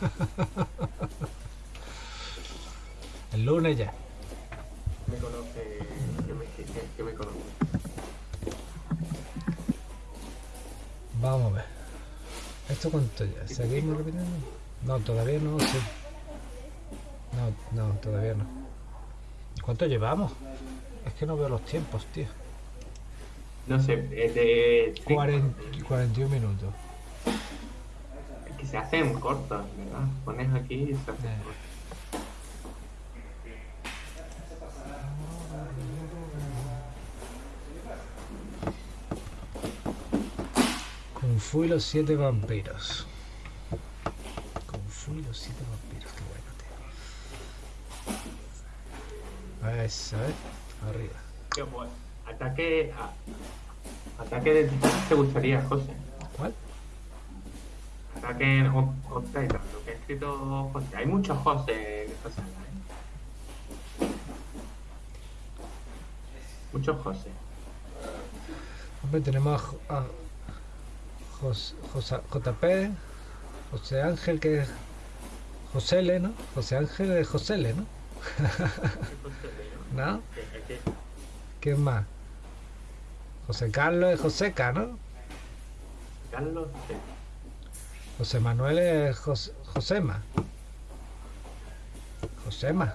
[laughs] El lunes ya. Me conoce, que me, que, que- que me conoce. Vamos a ver. ¿Esto cuánto ya? ¿Seguimos repitiendo? No, todavía no, sí. No, no, todavía no. ¿Cuánto llevamos? Es que no veo los tiempos, tío. No sé, es de... 40, 41 minutos. Es que se hacen cortos, ¿verdad? Pones aquí y se hacen Eh. cortos. Fu y los siete vampiros. Kung Fu y los siete vampiros, qué bueno, tío. Eso, ¿eh? Arriba. Tío, pues, ataque. a- ataque de te gustaría, José. ¿Cuál? Ataque Titan, lo que ha escrito José. Hay muchos José en esta saga, ¿eh? Muchos José. Hombre, tenemos a Jos- Josa- JP, José Ángel, que es José L, ¿no? José Ángel es José L, ¿no? [laughs] ¿Qué José? ¿No? ¿Quién más? José Carlos es Joseca, ¿no? Carlos. José Manuel es Jos- Josema. Josema.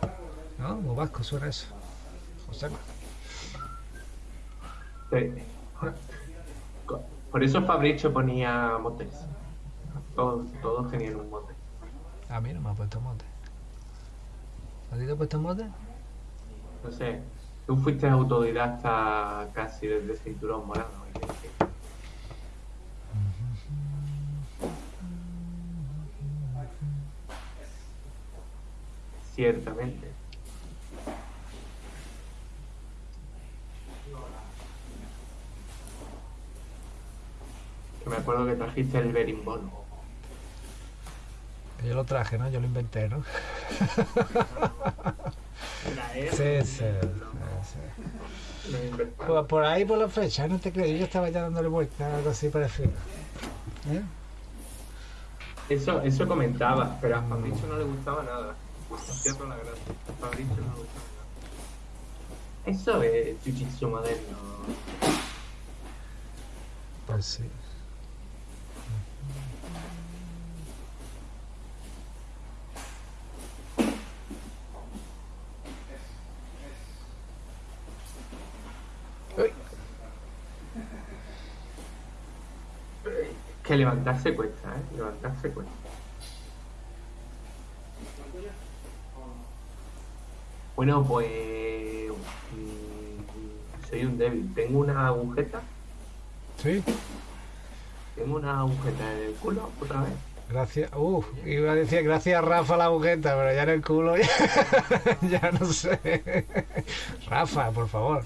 ¿No? Muy vasco suena eso. Josema. Sí. Por eso Fabricio ponía motes. Todos, todos tenían un mote. A mí no me ha puesto mote. ¿A ti te ha puesto mote? No sé, tú fuiste autodidacta casi desde cinturón morado. Ciertamente. Me acuerdo que trajiste el berimbolo. Yo lo traje, ¿no? Yo lo inventé, ¿no? Sí, sí. sí, sí. Por, por ahí, por la fecha, no te creo. Yo estaba ya dándole vuelta, algo así parecido. ¿Eh? Eso, eso comentaba, pero a Fabricio no le gustaba nada. Hacía toda la gracia. A Fabricio no le gustaba nada. Eso es jiu-jitsu moderno. Pues sí. Uy, Que levantarse cuesta, ¿eh? Levantarse cuesta. Bueno, pues... mm, soy un débil. Tengo una agujeta. sí, Tengo una agujeta en el culo otra vez. gracias. Uh, iba a decir gracias Rafa la agujeta, pero ya en el culo ya, [laughs] ya no sé. Rafa, por favor.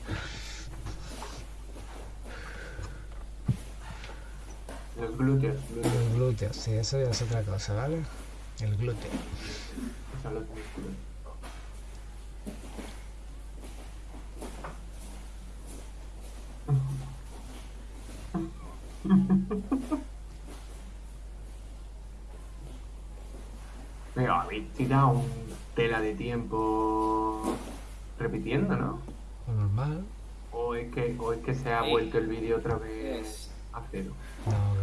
Glúteos. glúteos. El glúteo, sí, eso ya es otra cosa, ¿vale? El glúteo. Músculos. Pero habéis tirado un tela de tiempo repitiendo, ¿no? Lo normal. O es que, o es que se ha vuelto el vídeo otra vez a cero. No,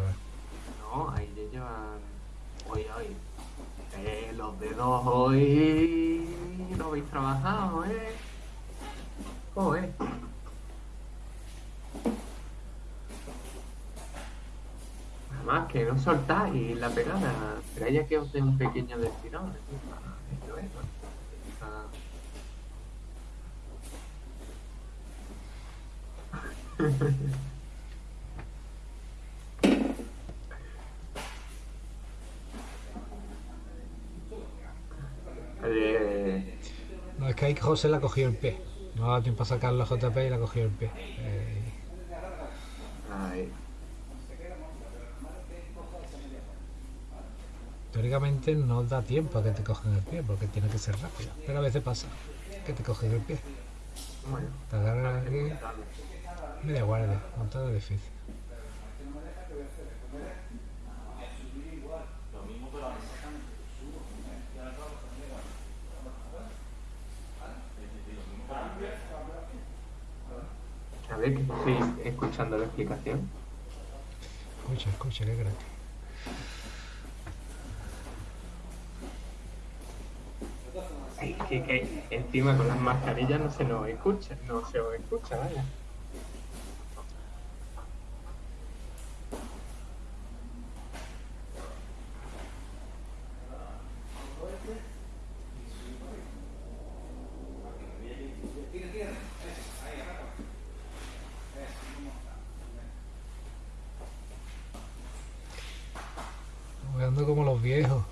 Eh, los dedos hoy. No habéis trabajado, ¿eh? Joder. Nada más que no soltáis la pegada. Pero ya que os dé un pequeño destirón. Esto es. [laughs] Ah. Eh, No, es que José le ha cogido el pie. No ha dado tiempo a sacar la JP y le ha cogido el pie. Eh, ay, teóricamente no da tiempo a que te cogen el pie porque tiene que ser rápido. Pero a veces pasa que te cogen el pie. bueno. Te agarran aquí, media guardia, montado difícil. A ver, que estoy escuchando la explicación. Escucha, escucha, qué gratis. Ay, que, que encima con las mascarillas no se nos escucha, no se os escucha, vaya. haciendo como los viejos.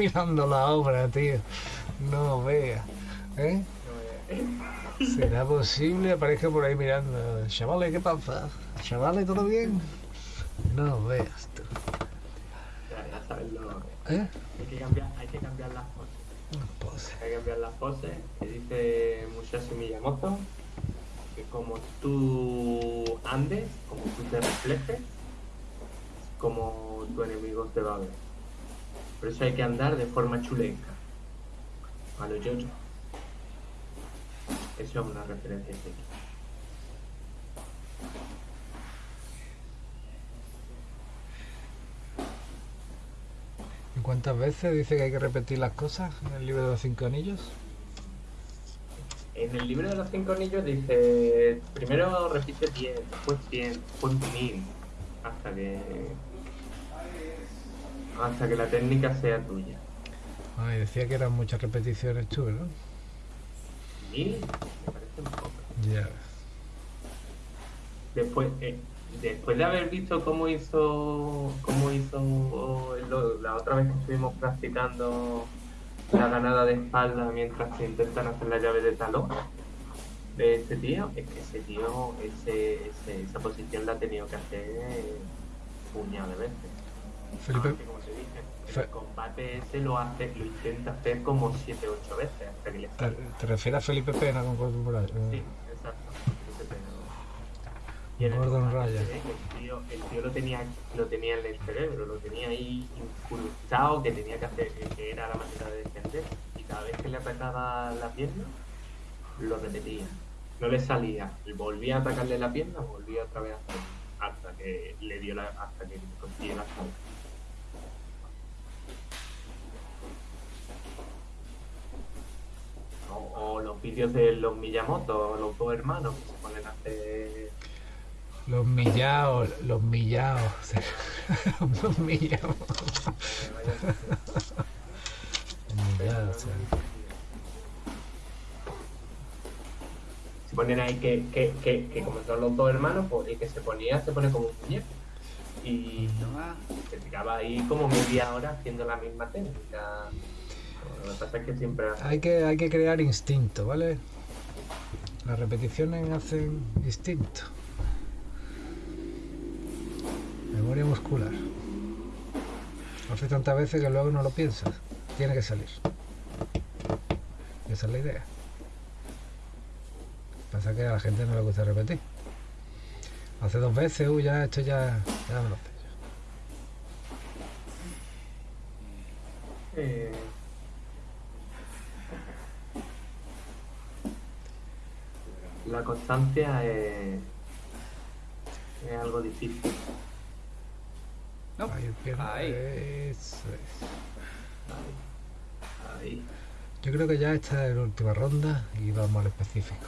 Mirando la obra, tío. No vea. ¿Eh? ¿Será posible? Aparezca por ahí mirando. Chavales, ¿qué pasa? Chavales, ¿todo bien? No veas tú. Ya, sabes lo... ¿Eh? Hay que cambiar, hay que cambiar las poses. Hay que cambiar las poses. Que dice Musashi Miyamoto que como tú andes, como tú te reflejes, como tu enemigo te va a ver. Por eso hay que andar de forma chulenca. A los yo Eso es una referencia aquí. ¿Y cuántas veces dice que hay que repetir las cosas en el libro de los cinco anillos? En el libro de los cinco anillos dice, primero repite 10, después 100, después 1000, hasta que hasta que la técnica sea tuya. Ay, decía que eran muchas repeticiones tú, ¿no? 1000 me parece un poco. Ya. Después, eh, después de haber visto cómo hizo, cómo hizo lo- la otra vez que estuvimos practicando la ganada de espalda mientras se intentan hacer la llave de talón de este tío, es que ese tío, ese, ese- esa posición la ha tenido que hacer puñado de veces. Felipe, como te dije, Fe- el combate ese lo hace, lo intenta hacer como 7 o 8 veces hasta que le ¿te, sale. te refieres a Felipe Pena con Gordon Bryan? Sí, exacto. ese pelo. Y en el Gordon Ryan. El tío, el tío lo, tenía, lo tenía en el cerebro, lo tenía ahí incrustado, que tenía que hacer, que era la manera de defender. Y cada vez que le atacaba la pierna, lo repetía. No le salía. Volvía a atacarle la pierna, volvía otra vez a hacerlo. Hasta que le dio la, hasta que consiguió la salva. O, los vídeos de los Miyamoto, los dos hermanos que se ponen a hacer Los millaos, los millaos. [laughs] los millaos. [laughs] Se ponen ahí que, que, que, que como son los dos hermanos, pues el que se ponía se pone como un muñeco. Y se tiraba ahí como media hora haciendo la misma técnica. Lo que pasa es que siempre Hay que, hay que crear instinto, ¿vale? Las repeticiones hacen instinto. Memoria muscular. Lo haces tantas veces que luego no lo piensas. Tiene que salir. Esa es la idea. Pasa que a la gente no le gusta repetir. Hace dos veces, uy, ya esto ya, ya me lo sé. Eh, la constancia es, es algo difícil. No. Ahí. Ahí. Eso es. Ahí. Ahí. Yo creo que ya esta es la última ronda y vamos al específico.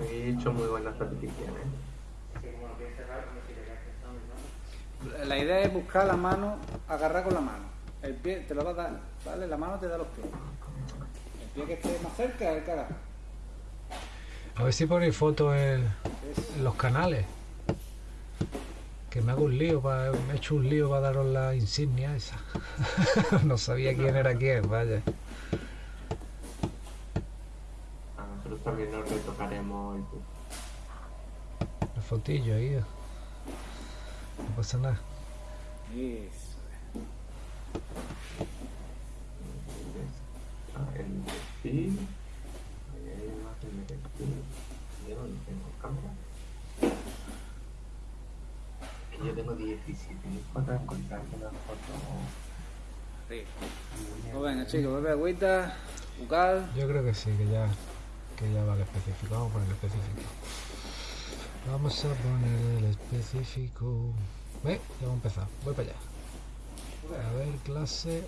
He hecho muy buenas repeticiones. La idea es buscar la mano, agarrar con la mano. El pie te lo va a dar, ¿vale? La mano te da los pies. El pie que esté más cerca es el agarra. A ver si ponéis fotos en, los canales. Que me hago un lío, pa- me he hecho un lío para daros la insignia esa. [laughs] no sabía quién era quién, vaya. A nosotros también nos retocaremos el pie. La fotillo ahí. No pasa nada. Eso. Ah, el perfil. Ahí hay imagen de perfil. Yo no tengo cámara. Que yo tengo 17 fotos encontrarme una foto. Sí. Pues venga, chicos, bebe agüita, bucal. Yo creo que sí, que ya, que ya va el específico. Vamos a poner el específico. Vamos a poner el específico. Ve, ya hemos empezado. Voy para allá. A ver, clase.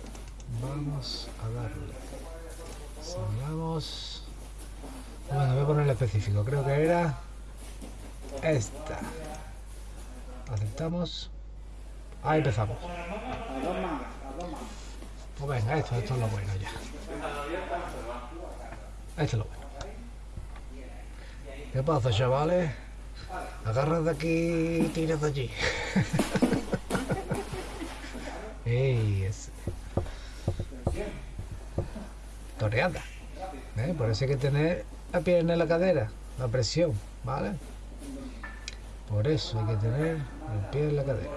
Vamos a darle. Salgamos. Bueno, voy a poner el específico. Creo que era esta. Aceptamos. Ahí empezamos. Pues venga, esto, esto es lo bueno ya. Esto es lo bueno. ¿Qué pasa, chavales? Agarras de aquí y tiras de allí. [laughs] Ey, es toreada. Por eso hay que tener la pierna en la cadera, la presión, ¿vale? Por eso hay que tener el pie en la cadera.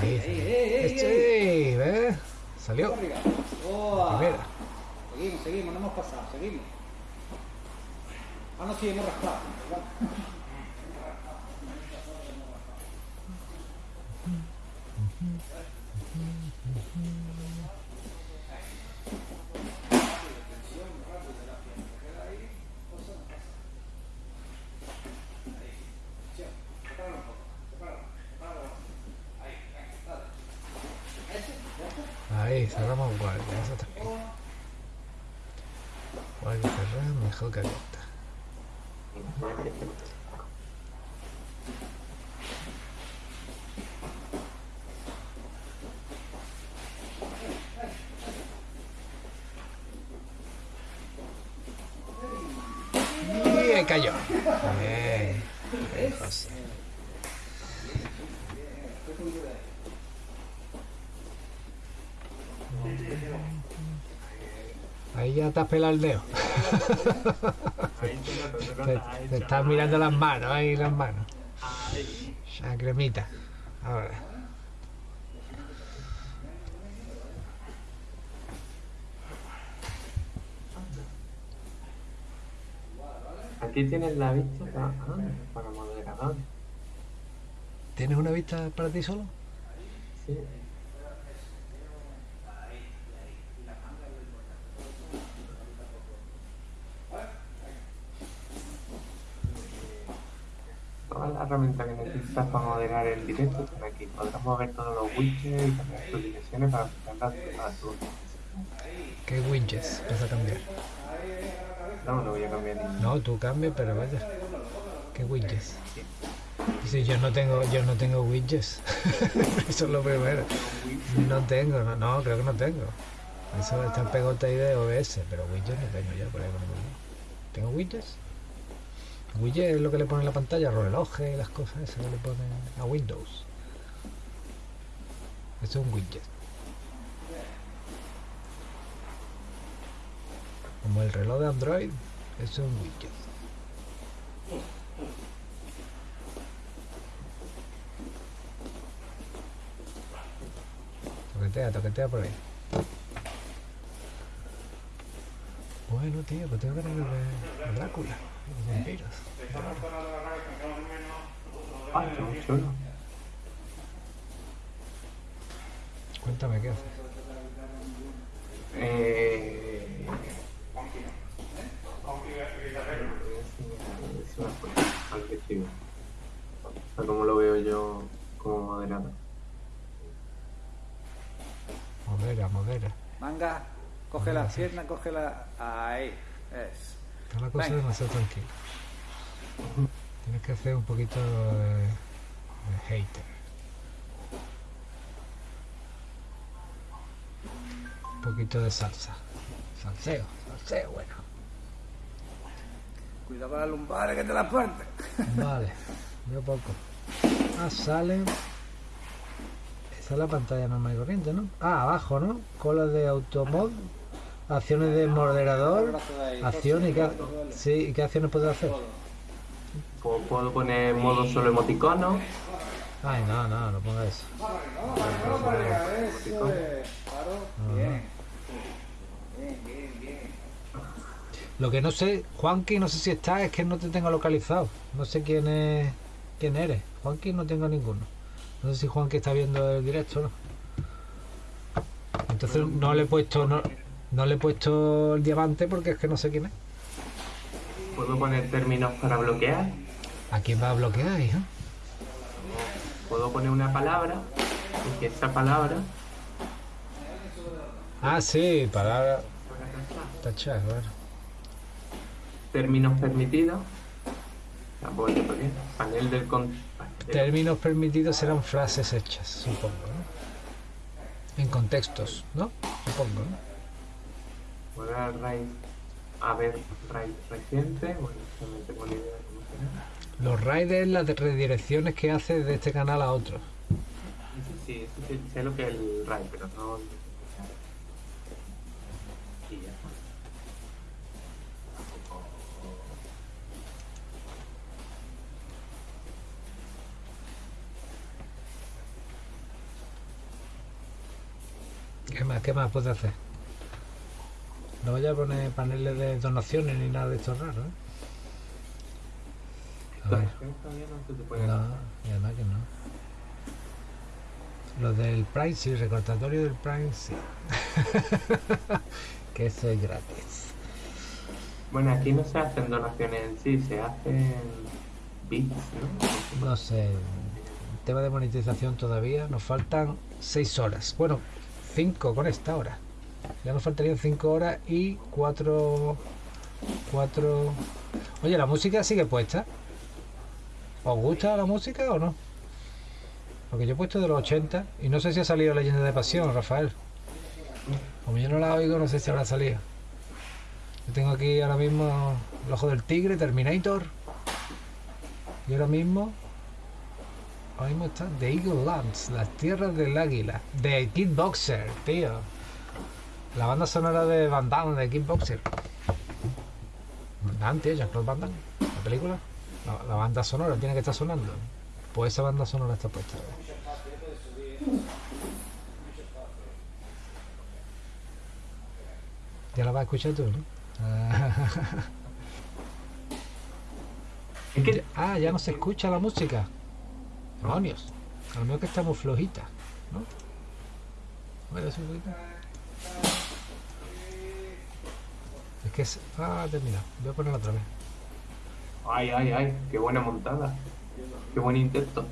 Ahí, ey, sí, ¿ves? Salió. Arriba. ¡Uah! Primera. Seguimos, seguimos, no hemos pasado, seguimos. Ah, no, sí, hemos raspado. [laughs] Cerramos guardia, eso está bien. Guardia cerrada, mejor que abierta. Y cayó. Bien. Bien, José. Ya te has pelado el dedo. Te, estás mirando las manos, ahí las manos. Ya cremita. Ahora. Aquí tienes la vista para, ah, para moderador. ¿Tienes una vista para ti solo? Sí. Que necesitas para moderar el directo están aquí. Podrás mover todos los widgets y cambiar tus direcciones para aplicarlas a tu ¿Qué widgets vas a cambiar? No, no voy a cambiar ni No, tú cambias, pero vaya. ¿Qué widgets? Sí, yo no tengo, yo no tengo widgets. [laughs] Eso es lo primero. No tengo, no, no, creo que no tengo. Eso está pegote ahí de OBS, pero widgets no tengo ya por ahí. ¿Tengo widgets? Widget es lo que le pone en la pantalla, relojes y las cosas esas que le ponen a Windows. Esto es un widget. Como el reloj de Android, es un widget. Toquetea, toquetea por ahí. Bueno, tío, pues tengo que ver de Drácula, los vampiros. Ah, chulo. Cuéntame qué haces. Eh... Al. O sea, como lo veo yo como moderador. Modera, modera. Manga, coge las piernas, coge la. Ahí, es. Está la cosa Venga. demasiado tranquila. Tienes que hacer un poquito de, de hater. Un poquito de salsa. Salseo, salseo, bueno. Cuidado con las lumbares que te las parten. [laughs] Vale, yo poco. Ah, sale. Esa es la pantalla normal y corriente, ¿no? Ah, abajo, ¿no? Cola de automod. Acciones de moderador. Acciones y qué, sí, ¿y qué acciones puedes hacer? Puedo, puedo poner modo solo emoticono. Ay, no, no, no ponga eso. Lo que no sé, Juanqui, no sé si está, es que no te tengo localizado. No sé quién es, quién eres. Juanqui no tengo ninguno. No sé si Juanqui está viendo el directo o no. Entonces no le he puesto, no, no le he puesto el diamante porque es que no sé quién es. Puedo poner términos para bloquear. ¿A quién va a bloquear, hija? Puedo poner una palabra y que esa palabra Ah, sí, palabra. Tachar, claro. términos permitidos. Panel del con... Términos permitidos serán frases hechas, supongo, ¿no? En contextos, ¿no? Supongo, ¿no? Voy a raíz. A ver, raíz reciente. Bueno, no tengo ni idea de cómo será. Los riders, las de redirecciones que hace de este canal a otro. Sí, eso sí, sé lo que es el RAI, pero no... Y ya está. ¿Qué más, qué más puede hacer? No vaya a poner paneles de donaciones ni nada de esto raro, ¿eh? A ver. Todavía no y además que no. Lo del Prime, sí, recordatorio del Prime, sí. [laughs] que eso es gratis. Bueno, aquí no se hacen donaciones en sí, se hacen bits, ¿no? No sé, tema de monetización todavía, nos faltan 6 horas. Bueno, 5 con esta hora. Ya nos faltarían 5 horas y 4... 4... Oye, ¿la música sigue puesta? ¿Os gusta la música o no? Porque yo he puesto de los 80 y no sé si ha salido Leyenda de Pasión, Rafael. Como yo no la oigo, no sé si habrá salido. Yo tengo aquí ahora mismo El Ojo del Tigre, Terminator. Y ahora mismo Ahora mismo está The Eagle Lands, las tierras del águila, de Kickboxer, tío. La banda sonora de Van Damme, de Kickboxer. Van Damme, tío, Jean-Claude Van Damme, la película. La, la banda sonora tiene que estar sonando. Pues esa banda sonora está puesta. Ya la vas a escuchar tú, ¿no? Es que Ah, ya no se escucha la música. Demonios. A lo mejor que está muy flojita, ¿no? Ver, así un poquito. Es que es... Ah, terminado. Voy a ponerla otra vez. Ay, ay, ay, qué buena montada. Qué buen intento.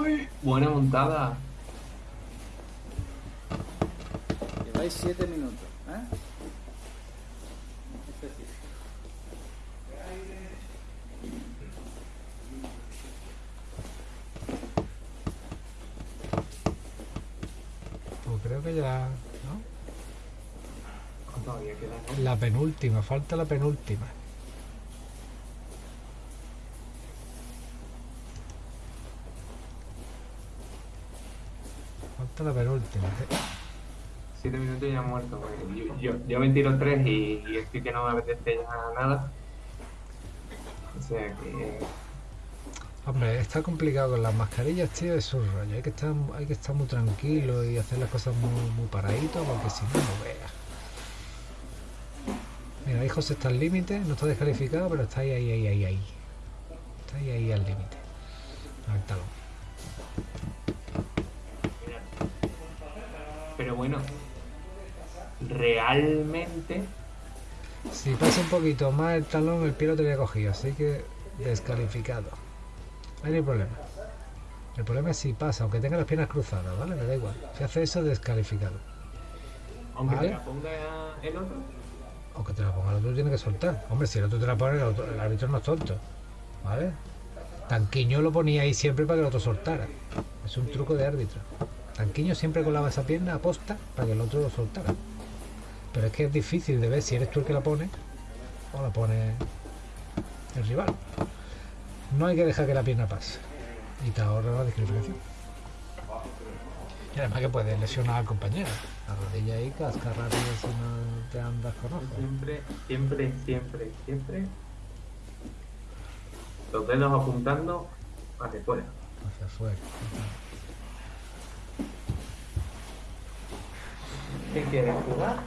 Uy, buena montada. Lleváis 7 minutos, ¿eh? Este. Pues creo que ya... ¿no? Todavía queda, ¿no? La penúltima, falta la penúltima. Falta la penúltima. Siete minutos y ya muerto. güey. Yo, yo, yo me tiro tres y, y estoy que no me apetece ya nada. O sea que. Hombre, está complicado con las mascarillas, tío, es un rollo. Hay que estar, hay que estar muy tranquilo y hacer las cosas muy, muy paraditos porque si no, no veas. Mira, ahí José está al límite, no está descalificado, pero está ahí, ahí, ahí, ahí, ahí. Está ahí, ahí al límite. Al talón. Pero bueno, realmente. Si pasa un poquito más el talón, el pie lo tenía cogido, así que descalificado. Ahí no hay problema. El problema es si pasa, aunque tenga las piernas cruzadas, ¿vale? Me da igual. Si hace eso, descalificado. Aunque Vale. te la ponga el otro. Aunque te la ponga el otro, tiene que soltar. Hombre, si el otro te la pone, el, árbitro no es tonto. ¿Vale? Tanquiño lo ponía ahí siempre para que el otro soltara. Es un truco de árbitro. Tanquiño siempre colaba esa pierna a posta para que el otro lo soltara. Pero es que es difícil de ver si eres tú el que la pone o la pone el rival. No hay que dejar que la pierna pase. Y te ahorra la descalificación. Y además que puedes lesionar al compañero. La rodilla ahí casca rápido si no te andas con. Siempre, siempre, siempre, siempre. Los dedos apuntando hacia afuera. hacia afuera. ¿Qué quieres jugar?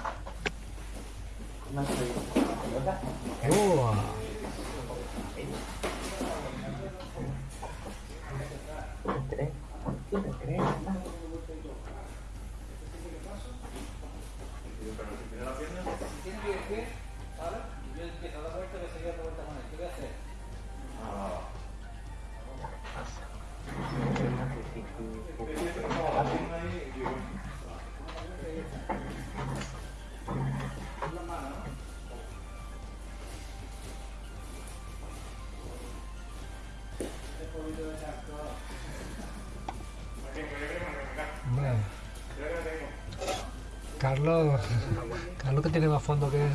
¡Uah! Hombre. Carlos, Carlos que tiene más fondo que...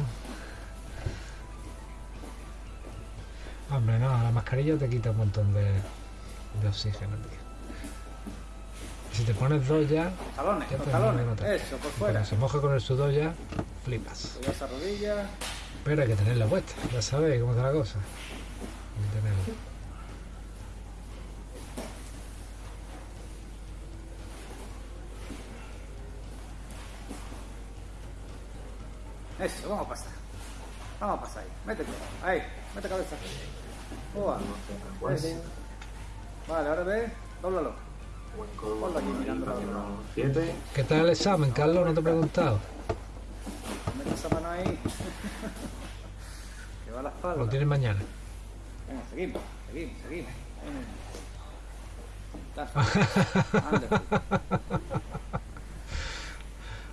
Hombre, no, la mascarilla te quita un montón de, de oxígeno, tío. Y si te pones dos ya, Talones, Ya los talones. Eso, por cuando fuera. se moja con el sudor ya, flipas. Pero hay que tenerla puesta, ya sabéis cómo está la cosa. Hay que tenerla. Eso, vamos a pasar. Vamos a pasar ahí. Métete. Ahí, mete cabeza. Uah. Eso. Vale, ahora ve, dóblalo. Ponlo aquí mirando la otra. 7. ¿Qué tal el examen, Carlos? No te he preguntado. Mete esa mano ahí. [laughs] que va a la espalda. Lo tienes mañana. Venga, seguimos, seguimos, seguimos. [laughs] Ahí.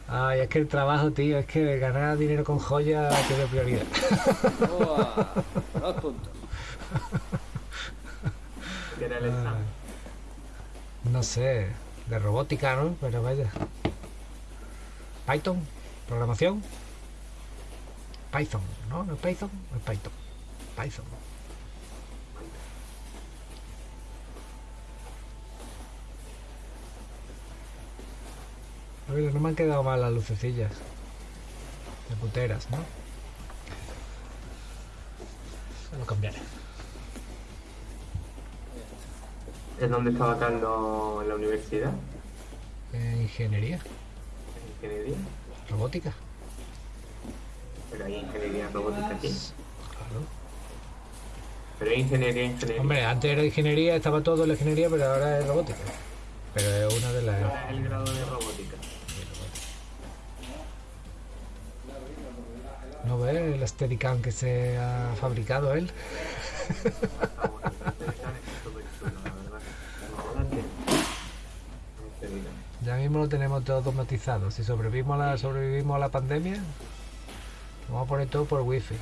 Ay, es que el trabajo, tío, es que ganar dinero con joyas tiene prioridad. Dos puntos. Era el examen. No sé, de robótica, ¿no? Pero vaya. Python, programación. Python, ¿no? ¿No es Python? No es Python. Python. Oye, no me han quedado mal las lucecillas. De puteras, ¿no? Se lo cambiaré. ¿Es donde estaba Carlos en la universidad? Eh, ingeniería, ¿En ingeniería? robótica. Pero hay ingeniería robótica aquí. Claro. Pero hay ingeniería, ingeniería. Hombre, antes era ingeniería, estaba todo en la ingeniería, pero ahora es robótica. Pero es una de las... Ahora es el grado de robótica. ¿No ves el Steadicam que se ha fabricado él? [laughs] Ya mismo lo tenemos todo automatizado. Si sobrevivimos a la, sobrevivimos a la pandemia, lo vamos a poner todo por wifi. [laughs]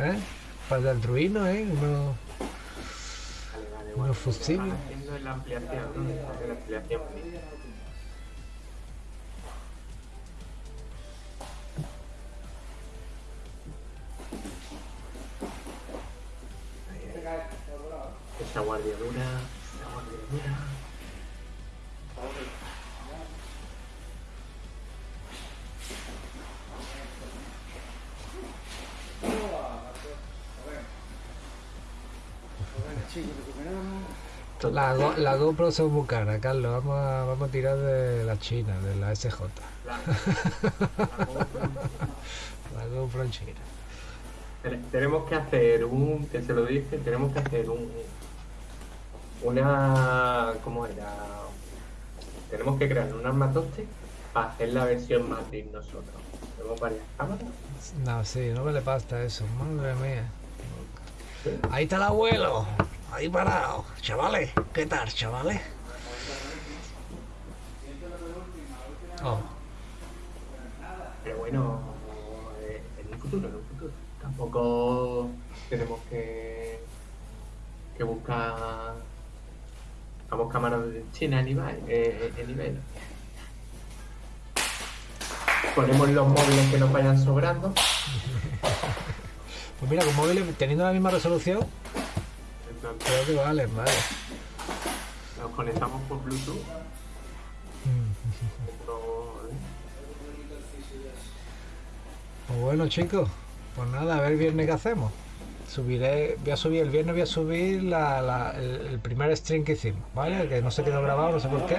¿Eh? Para el ruino, ¿eh? Uno- Unos fusibles. La ampliación, la ampliación. Esa guardia dura, esa guardia dura. La, la GoPro son muy cara, Carlos. Vamos a, vamos a tirar de la China, de la SJ. La, la GoPro. La GoPro en China. Ten- Tenemos que hacer un, que se lo dije, tenemos que hacer un, una, ¿cómo era? Tenemos que crear un armatoste para hacer la versión Matrix nosotros. Tenemos varias cámaras. No, sí, no me le pasta eso. Madre mía. Ahí está el abuelo. Ahí parado. Chavales, ¿qué tal, chavales? Oh, Pero bueno, eh, en un futuro, en un futuro. Tampoco tenemos que, que buscar vamos cámaras de China en nivel, eh, nivel. Ponemos los móviles que nos vayan sobrando. Pues mira, con móviles teniendo la misma resolución, En plan, creo que vale, vale. Nos conectamos por Bluetooth. Pues bueno, chicos, pues nada, a ver viernes qué hacemos. Subiré, voy a subir el viernes, voy a subir la, la- el, primer stream que hicimos, ¿vale? Que no se quedó grabado, no sé por qué.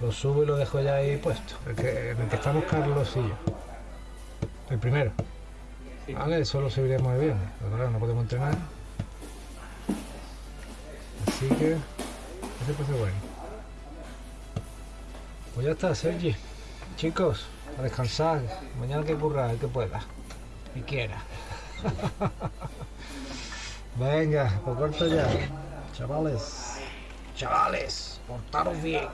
Lo subo y lo dejo ya ahí puesto. El que, en el que estamos Carlos. El primero. Vale, eso lo subiremos el viernes. Claro, no podemos entrenar. Así que. Ese puede ser bueno. Pues ya está, Sergi. Chicos, a descansar. Mañana que currar, el que pueda. Y quiera. [laughs] Venga, pues corto ya. Chavales. Chavales, portaros bien.